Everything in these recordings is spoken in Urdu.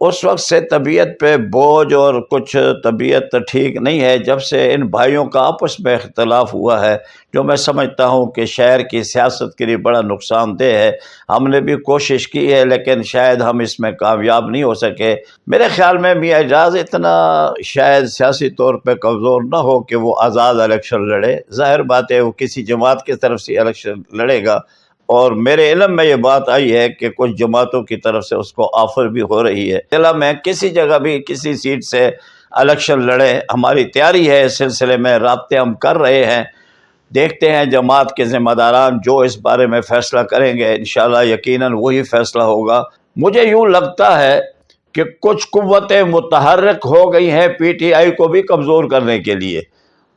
اس وقت سے طبیعت پہ بوجھ اور کچھ طبیعت ٹھیک نہیں ہے، جب سے ان بھائیوں کا آپس میں اختلاف ہوا ہے، جو میں سمجھتا ہوں کہ شہر کی سیاست کے لیے بڑا نقصان دہ ہے۔ ہم نے بھی کوشش کی ہے، لیکن شاید ہم اس میں کامیاب نہیں ہو سکے۔ میرے خیال میں میاں اعجاز اتنا شاید سیاسی طور پہ کمزور نہ ہو کہ وہ آزاد الیکشن لڑے۔ ظاہر بات ہے، وہ کسی جماعت کی طرف سے الیکشن لڑے گا۔ اور میرے علم میں یہ بات آئی ہے کہ کچھ جماعتوں کی طرف سے اس کو آفر بھی ہو رہی ہے۔ ضلع میں کسی جگہ بھی کسی سیٹ سے الیکشن لڑے، ہماری تیاری ہے اس سلسلے میں، رابطے ہم کر رہے ہیں۔ دیکھتے ہیں جماعت کے ذمہ داران جو اس بارے میں فیصلہ کریں گے، انشاءاللہ یقیناً وہی فیصلہ ہوگا۔ مجھے یوں لگتا ہے کہ کچھ قوتیں متحرک ہو گئی ہیں پی ٹی آئی کو بھی کمزور کرنے کے لیے۔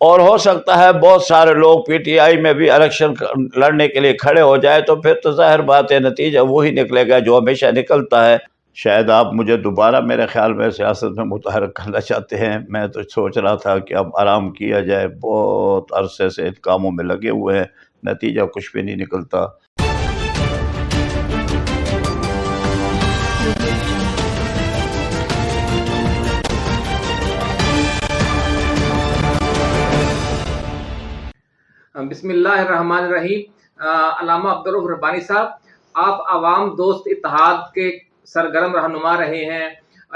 اور ہو سکتا ہے بہت سارے لوگ پی ٹی آئی میں بھی الیکشن لڑنے کے لیے کھڑے ہو جائے تو پھر تو ظاہر بات ہے، نتیجہ وہی نکلے گا جو ہمیشہ نکلتا ہے۔ شاید آپ مجھے دوبارہ میرے خیال میں سیاست میں متحرک کرنا چاہتے ہیں۔ میں تو سوچ رہا تھا کہ اب آرام کیا جائے، بہت عرصے سے ان کاموں میں لگے ہوئے ہیں، نتیجہ کچھ بھی نہیں نکلتا۔ بسم اللہ الرحمن الرحیم۔ علامہ عبدالرف ربانی صاحب، آپ عوام دوست اتحاد کے سرگرم رہنما رہے ہیں۔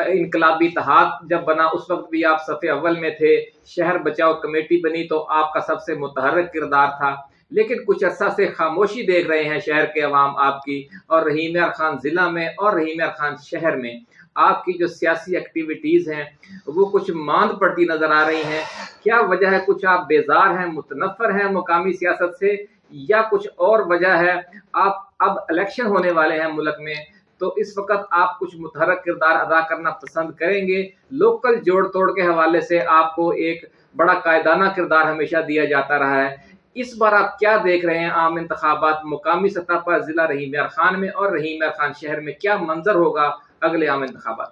انقلابی اتحاد جب بنا، اس وقت بھی آپ صفحے اول میں تھے۔ شہر بچاؤ کمیٹی بنی تو آپ کا سب سے متحرک کردار تھا۔ لیکن کچھ عرصہ سے خاموشی دیکھ رہے ہیں شہر کے عوام آپ کی اور رحیم خان ضلع میں اور رحیم خان شہر میں۔ آپ کی جو سیاسی ایکٹیویٹیز ہیں، وہ کچھ ماند پڑتی نظر آ رہی ہیں۔ کیا وجہ ہے کچھ آپ بیزار ہیں، متنفر ہیں مقامی سیاست سے؟ یا کچھ اور وجہ ہے، آپ اب الیکشن ہونے والے ہیں ملک میں، تو اس وقت آپ کچھ متحرک کردار ادا کرنا پسند کریں گے؟ لوکل جوڑ توڑ کے حوالے سے آپ کو ایک بڑا قائدانہ کردار ہمیشہ دیا جاتا رہا ہے۔ اس بار آپ کیا دیکھ رہے ہیں عام انتخابات مقامی سطح پر ضلع رحیم خان میں اور رحیم خان شہر میں کیا منظر ہوگا اگلے عام انتخابات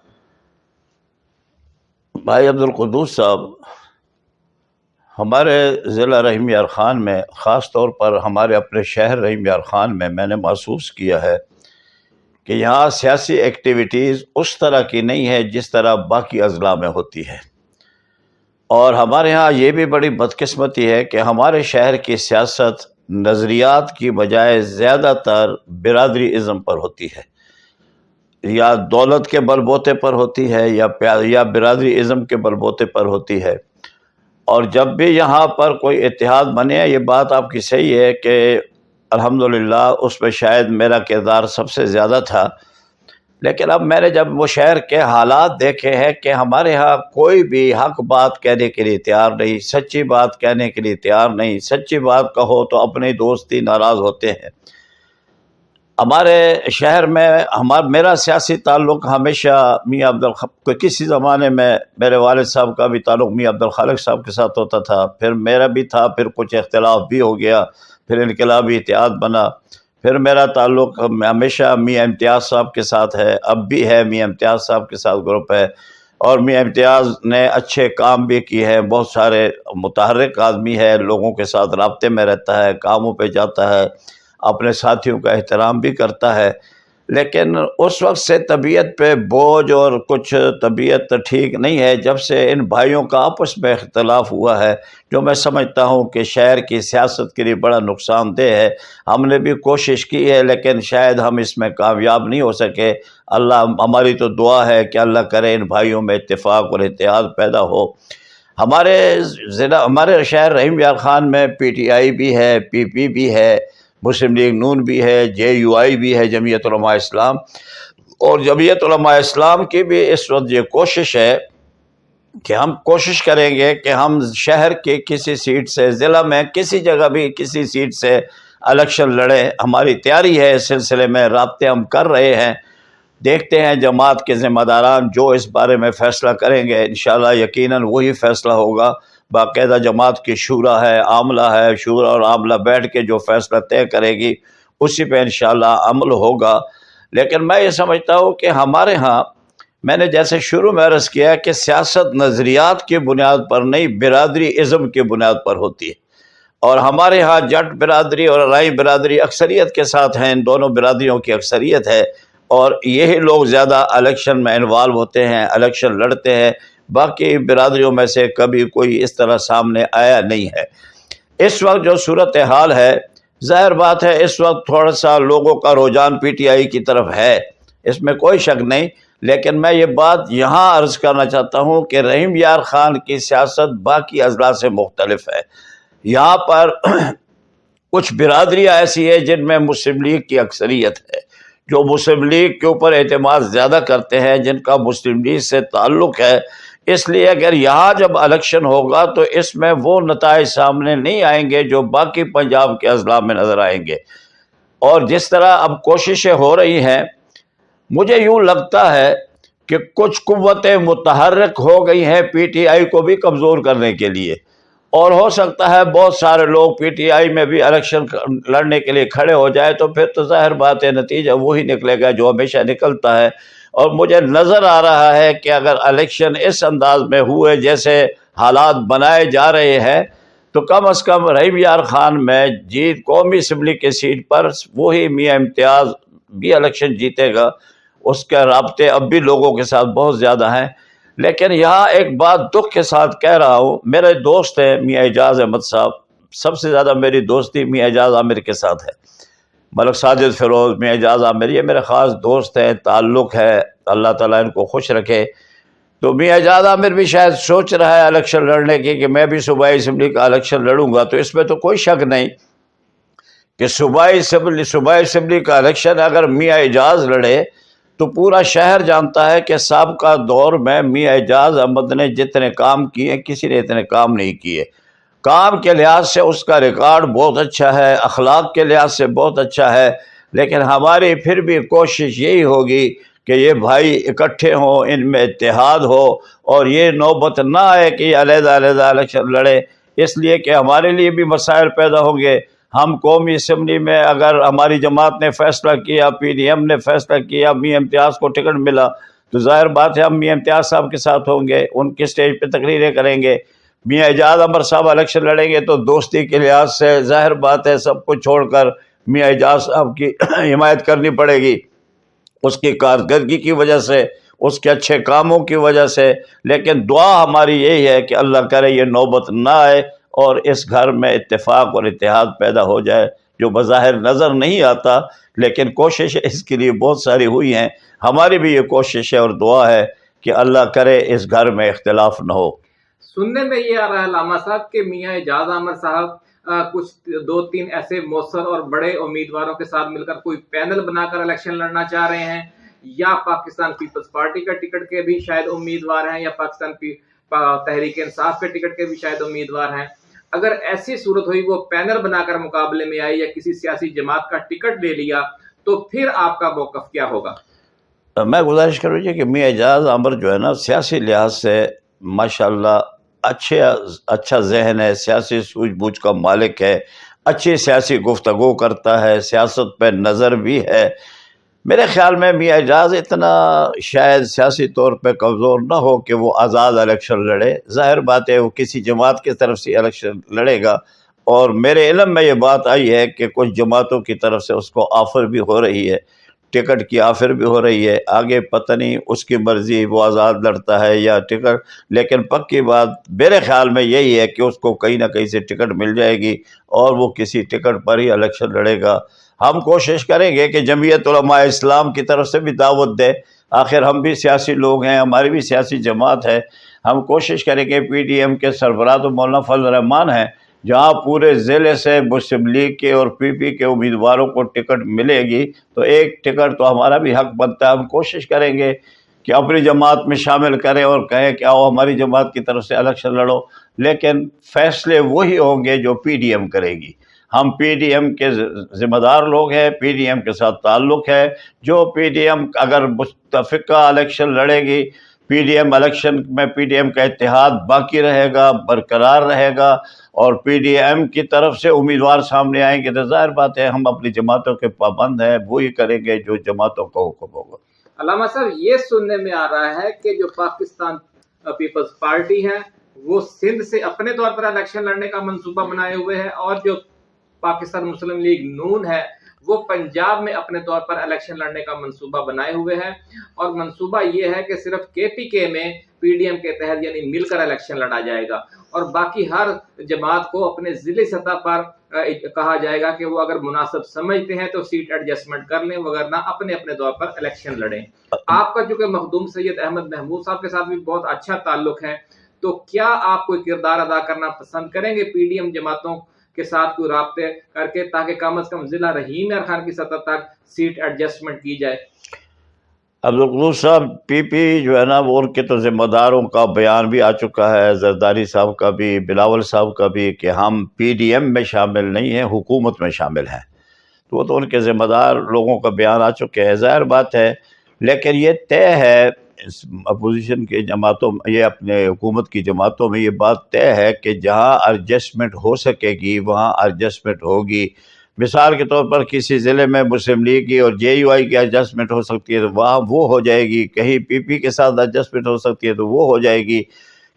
بھائی عبدالقدوس صاحب، ہمارے ضلع رحیم یار خان میں، خاص طور پر ہمارے اپنے شہر رحیم یار خان میں میں نے محسوس کیا ہے کہ یہاں سیاسی ایکٹیویٹیز اس طرح کی نہیں ہے جس طرح باقی اضلاع میں ہوتی ہے اور ہمارے ہاں یہ بھی بڑی بدقسمتی ہے کہ ہمارے شہر کی سیاست نظریات کی بجائے زیادہ تر برادری ازم پر ہوتی ہے۔ یا دولت کے بل بوتے پر ہوتی ہے یا یا برادری ازم کے بل بوتے پر ہوتی ہے۔ اور جب بھی یہاں پر کوئی اتحاد بنے، یہ بات آپ کی صحیح ہے کہ الحمدللہ اس میں شاید میرا کردار سب سے زیادہ تھا۔ لیکن اب میں نے جب وہ شہر کے حالات دیکھے ہیں کہ ہمارے ہاں کوئی بھی حق بات کہنے کے لیے تیار نہیں، سچی بات کہنے کے لیے تیار نہیں، سچی بات کہو تو اپنے دوستی ناراض ہوتے ہیں۔ ہمارے شہر میں ہمارا میرا سیاسی تعلق ہمیشہ میاں عبد الخ کسی زمانے میں میرے والد صاحب کا بھی تعلق میاں عبد الخالق صاحب کے ساتھ ہوتا تھا، پھر میرا بھی تھا، پھر کچھ اختلاف بھی ہو گیا، پھر انقلابی اتحاد بنا۔ پھر میرا تعلق ہمیشہ میاں امتیاز صاحب کے ساتھ ہے، اب بھی ہے میاں امتیاز صاحب کے ساتھ گروپ ہے۔ اور میاں امتیاز نے اچھے کام بھی کیے ہیں، بہت سارے متحرک آدمی ہے لوگوں کے ساتھ رابطے میں رہتا ہے، کاموں پہ جاتا ہے، اپنے ساتھیوں کا احترام بھی کرتا ہے۔ لیکن اس وقت سے طبیعت پہ بوجھ اور کچھ طبیعت ٹھیک نہیں ہے، جب سے ان بھائیوں کا آپس میں اختلاف ہوا ہے، جو میں سمجھتا ہوں کہ شہر کی سیاست کے لیے بڑا نقصان دہ ہے۔ ہم نے بھی کوشش کی ہے، لیکن شاید ہم اس میں کامیاب نہیں ہو سکے۔ اللہ، ہماری تو دعا ہے کہ اللہ کرے ان بھائیوں میں اتفاق اور اتحاد پیدا ہو۔ ہمارے ضلع، ہمارے شہر رحیم یار خان میں پی ٹی آئی بھی ہے، پی پی بھی ہے۔ مسلم لیگ نون بھی ہے، جے یو آئی بھی ہے، جمعیت علماء اسلام۔ اور جمعیت علماء اسلام کی بھی اس وقت یہ کوشش ہے کہ ہم کوشش کریں گے کہ ہم شہر کے کسی سیٹ سے، ضلع میں کسی جگہ بھی کسی سیٹ سے الیکشن لڑیں۔ ہماری تیاری ہے، اس سلسلے میں رابطے ہم کر رہے ہیں۔ دیکھتے ہیں جماعت کے ذمہ داران جو اس بارے میں فیصلہ کریں گے۔ انشاءاللہ یقیناً وہی فیصلہ ہوگا۔ باقاعدہ جماعت کی شورا ہے عاملہ ہے، شورا اور عاملہ بیٹھ کے جو فیصلہ طے کرے گی، اسی پہ انشاءاللہ عمل ہوگا۔ لیکن میں یہ سمجھتا ہوں کہ ہمارے ہاں میں نے جیسے شروع میں عرض کیا کہ سیاست نظریات کی بنیاد پر نہیں، برادری ازم کی بنیاد پر ہوتی ہے۔ اور ہمارے ہاں جٹ برادری اور رائی برادری اکثریت کے ساتھ ہیں، ان دونوں برادریوں کی اکثریت ہے۔ اور یہی لوگ زیادہ الیکشن میں انوالو ہوتے ہیں، الیکشن لڑتے ہیں۔ باقی برادریوں میں سے کبھی کوئی اس طرح سامنے آیا نہیں ہے۔ اس وقت جو صورت حال ہے، ظاہر بات ہے اس وقت تھوڑا سا لوگوں کا رجحان پی ٹی آئی کی طرف ہے، اس میں کوئی شک نہیں۔ لیکن میں یہ بات یہاں عرض کرنا چاہتا ہوں کہ رحیم یار خان کی سیاست باقی اضلاع سے مختلف ہے۔ یہاں پر کچھ برادریاں ایسی ہے جن میں مسلم لیگ کی اکثریت ہے۔ جو مسلم لیگ کے اوپر اعتماد زیادہ کرتے ہیں، جن کا مسلم لیگ سے تعلق ہے اس لیے اگر یہاں جب الیکشن ہوگا تو اس میں وہ نتائج سامنے نہیں آئیں گے جو باقی پنجاب کے اضلاع میں نظر آئیں گے۔ اور جس طرح اب کوششیں ہو رہی ہیں، مجھے یوں لگتا ہے کہ کچھ قوتیں متحرک ہو گئی ہیں پی ٹی آئی کو بھی کمزور کرنے کے لیے۔ اور ہو سکتا ہے بہت سارے لوگ پی ٹی آئی میں بھی الیکشن لڑنے کے لیے کھڑے ہو جائے تو پھر تو ظاہر بات ہے، نتیجہ وہی نکلے گا جو ہمیشہ نکلتا ہے۔ اور مجھے نظر آ رہا ہے کہ اگر الیکشن اس انداز میں ہوئے جیسے حالات بنائے جا رہے ہیں، تو کم از کم رحیم یار خان، میں جیت قومی اسمبلی کے سیٹ پر وہی میاں امتیاز بھی الیکشن جیتے گا۔ اس کے رابطے اب بھی لوگوں کے ساتھ بہت زیادہ ہیں۔ لیکن یہاں ایک بات دکھ کے ساتھ کہہ رہا ہوں، میرے دوست ہیں میاں اعجاز احمد صاحب۔ سب سے زیادہ میری دوستی میاں اعجاز عامر کے ساتھ ہے۔ ملک ساجد فیروز میاں اعجاز عامر یہ میرے خاص دوست ہیں، تعلق ہے، اللہ تعالیٰ ان کو خوش رکھے۔ تو میاں اعجاز عامر بھی شاید سوچ رہا ہے الیکشن لڑنے کی کہ میں بھی صوبائی اسمبلی کا الیکشن لڑوں گا، تو اس میں تو کوئی شک نہیں کہ صوبائی اسمبلی صوبائی اسمبلی کا الیکشن اگر میاں اعجاز لڑے، تو پورا شہر جانتا ہے کہ سابقہ دور میں میاں اعجاز احمد نے جتنے کام کیے، کسی نے اتنے کام نہیں کیے۔ کام کے لحاظ سے اس کا ریکارڈ بہت اچھا ہے، اخلاق کے لحاظ سے بہت اچھا ہے، لیکن ہماری پھر بھی کوشش یہی ہوگی کہ یہ بھائی اکٹھے ہوں، ان میں اتحاد ہو اور یہ نوبت نہ آئے کہ یہ علیحدہ علیحدہ الیکشن لڑے اس لیے کہ ہمارے لیے بھی مسائل پیدا ہوں گے۔ ہم قومی اسمبلی میں اگر ہماری جماعت نے فیصلہ کیا، پی ڈی ایم نے فیصلہ کیا می امتیاز کو ٹکٹ ملا تو ظاہر بات ہے ہم می امتیاز صاحب کے ساتھ ہوں گے، ان کے اسٹیج پہ تقریریں کریں گے۔ میاں اعجاز امر صاحب الیکشن لڑیں گے تو دوستی کے لحاظ سے ظاہر بات ہے سب کچھ چھوڑ کر میاں اعجاز صاحب کی حمایت کرنی پڑے گی۔ اس کی کارکردگی کی وجہ سے، اس کے اچھے کاموں کی وجہ سے۔ لیکن دعا ہماری یہی ہے کہ اللہ کرے یہ نوبت نہ آئے اور اس گھر میں اتفاق اور اتحاد پیدا ہو جائے، جو بظاہر نظر نہیں آتا، لیکن کوشش اس کے لیے بہت ساری ہوئی ہیں۔ ہماری بھی یہ کوشش ہے اور دعا ہے کہ اللہ کرے اس گھر میں اختلاف نہ ہو۔ سننے میں یہ آ رہا ہے علامہ صاحب، کہ میاں اعجاز احمد صاحب کچھ دو تین ایسے مؤثر اور بڑے امیدواروں کے ساتھ مل کر کوئی پینل بنا کر الیکشن لڑنا چاہ رہے ہیں، یا پاکستان پیپلز پارٹی کا ٹکٹ کے بھی شاید امیدوار ہیں، یا پاکستان تحریک انصاف کے ٹکٹ کے بھی شاید امیدوار ہیں۔ اگر ایسی صورت ہوئی، وہ پینل بنا کر مقابلے میں آئی یا کسی سیاسی جماعت کا ٹکٹ لے لیا، تو پھر آپ کا موقف کیا ہوگا؟ میں گزارش کروں کہ میاں اعجاز عمر جو ہے نا، سیاسی لحاظ سے ماشاء اللہ اچھے اچھا ذہن ہے، سیاسی سوجھ بوجھ کا مالک ہے، اچھی سیاسی گفتگو کرتا ہے، سیاست پہ نظر بھی ہے۔ میرے خیال میں میاں اعجاز اتنا شاید سیاسی طور پہ کمزور نہ ہو کہ وہ آزاد الیکشن لڑے۔ ظاہر بات ہے، وہ کسی جماعت کی طرف سے الیکشن لڑے گا۔ اور میرے علم میں یہ بات آئی ہے کہ کچھ جماعتوں کی طرف سے اس کو آفر بھی ہو رہی ہے۔ ٹکٹ کی آفر بھی ہو رہی ہے۔ آگے پتہ نہیں اس کی مرضی وہ آزاد لڑتا ہے یا ٹکٹ، لیکن پکی بات میرے خیال میں یہی ہے کہ اس کو کہیں نہ کہیں سے ٹکٹ مل جائے گی اور وہ کسی ٹکٹ پر ہی الیکشن لڑے گا۔ ہم کوشش کریں گے کہ جمعیت علماء اسلام کی طرف سے بھی دعوت دے۔ آخر ہم بھی سیاسی لوگ ہیں، ہماری بھی سیاسی جماعت ہے۔ ہم کوشش کریں گے پی ڈی ایم کے سربراہ تو مولانا فضل الرحمان ہیں۔ جہاں پورے ضلع سے مسلم لیگ کے اور پی پی کے امیدواروں کو ٹکٹ ملے گی، تو ایک ٹکٹ تو ہمارا بھی حق بنتا ہے، ہم کوشش کریں گے کہ اپنی جماعت میں شامل کریں اور کہیں کہ آؤ ہماری جماعت کی طرف سے الیکشن لڑو۔ لیکن فیصلے وہی ہوں گے جو پی ڈی ایم کرے گی۔ ہم پی ڈی ایم کے ذمہ دار لوگ ہیں، پی ڈی ایم کے ساتھ تعلق ہے۔ جو پی ڈی ایم اگر متفقہ الیکشن لڑے گی پی ڈی ایم الیکشن میں پی ڈی ایم کا اتحاد باقی رہے گا، برقرار رہے گا اور پی ڈی ایم کی طرف سے امیدوار سامنے آئیں گے۔ تو ظاہر بات ہے، ہم اپنی جماعتوں کے پابند ہیں، وہی کریں گے جو جماعتوں کا حکم ہوگا۔ علامہ صاحب، یہ سننے میں آ رہا ہے کہ جو پاکستان پیپلز پارٹی ہے، وہ سندھ سے اپنے طور پر الیکشن لڑنے کا منصوبہ بنائے ہوئے ہے اور جو پاکستان مسلم لیگ نون ہے وہ پنجاب میں اپنے طور پر الیکشن لڑنے کا منصوبہ بنائے ہوئے ہیں اور منصوبہ یہ ہے کہ صرف کے پی کے میں پی ڈی ایم کے تحت یعنی مل کر الیکشن لڑا جائے گا اور باقی ہر جماعت کو اپنے ضلعی سطح پر کہا جائے گا کہ وہ اگر مناسب سمجھتے ہیں تو سیٹ ایڈجسٹمنٹ کر لیں، وغیرہ اپنے اپنے طور پر الیکشن لڑیں۔ آپ کا چونکہ مخدوم سید احمد محمود صاحب کے ساتھ بھی بہت اچھا تعلق ہے، تو کیا آپ کوئی کردار ادا کرنا پسند کریں گے پی ڈی ایم جماعتوں کے ساتھ کوئی رابطے کر کے تاکہ کم از کم ضلع رحیم خان کی سطح تک سیٹ ایڈجسٹمنٹ کی جائے۔ عبدالقدوس صاحب، پی پی جو ہے نا، وہ ان کے تو ذمہ داروں کا بیان بھی آ چکا ہے۔ زرداری صاحب کا بھی، بلاول صاحب کا بھی کہ ہم پی ڈی ایم میں شامل نہیں ہیں، حکومت میں شامل ہیں۔ تو وہ تو ان کے ذمہ دار لوگوں کا بیان آ چکے ہیں۔ ظاہر بات ہے، لیکن یہ طے ہے اپوزیشن کے جماعتوں یہ اپنے حکومت کی جماعتوں میں یہ بات طے ہے کہ جہاں ایڈجسٹمنٹ ہو سکے گی، وہاں ایڈجسٹمنٹ ہوگی۔ مثال کے طور پر کسی ضلع میں مسلم لیگ کی اور جے یو آئی کی ایڈجسٹمنٹ ہو سکتی ہے تو وہاں وہ ہو جائے گی۔ کہیں پی پی کے ساتھ ایڈجسٹمنٹ ہو سکتی ہے تو وہ ہو جائے گی۔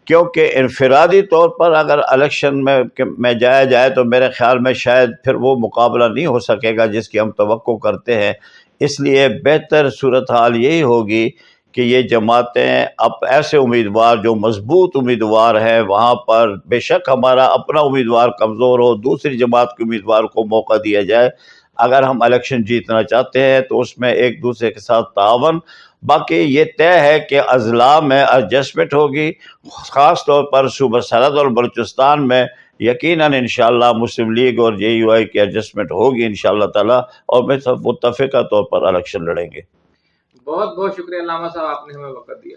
کیونکہ انفرادی طور پر اگر الیکشن میں میں جایا جائے تو میرے خیال میں شاید پھر وہ مقابلہ نہیں ہو سکے گا جس کی ہم توقع کرتے ہیں۔ اس لیے بہتر صورتحال یہی ہوگی کہ یہ جماعتیں اب ایسے امیدوار جو مضبوط امیدوار ہیں، وہاں پر بے شک ہمارا اپنا امیدوار کمزور ہو، دوسری جماعت کے امیدوار کو موقع دیا جائے۔ اگر ہم الیکشن جیتنا چاہتے ہیں تو اس میں ایک دوسرے کے ساتھ تعاون۔ باقی یہ طے ہے کہ اضلاع میں ایڈجسٹمنٹ ہوگی۔ خاص طور پر صوبہ سرحد اور بلوچستان میں یقیناً انشاءاللہ مسلم لیگ اور جے یو آئی کی ایڈجسٹمنٹ ہوگی انشاءاللہ تعالی اور میں سب متفقہ طور پر الیکشن لڑیں گے۔ بہت بہت شکریہ علامہ صاحب، آپ نے ہمیں وقت دیا۔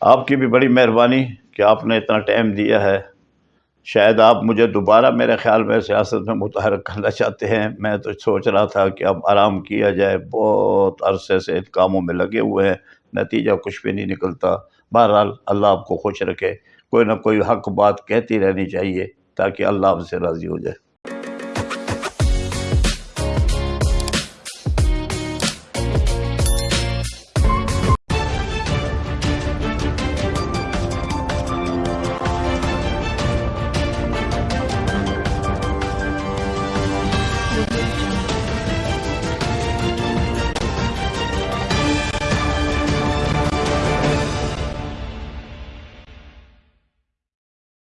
آپ کی بھی بڑی مہربانی کہ آپ نے اتنا ٹائم دیا ہے۔ شاید آپ مجھے دوبارہ میرے خیال میں سیاست میں متحرک کرنا چاہتے ہیں۔ میں تو سوچ رہا تھا کہ اب آرام کیا جائے۔ بہت عرصے سے ان کاموں میں لگے ہوئے ہیں۔ نتیجہ کچھ بھی نہیں نکلتا۔ بہرحال اللہ آپ کو خوش رکھے۔ کوئی نہ کوئی حق بات کہتی رہنی چاہیے تاکہ اللہ آپ سے راضی ہو جائے۔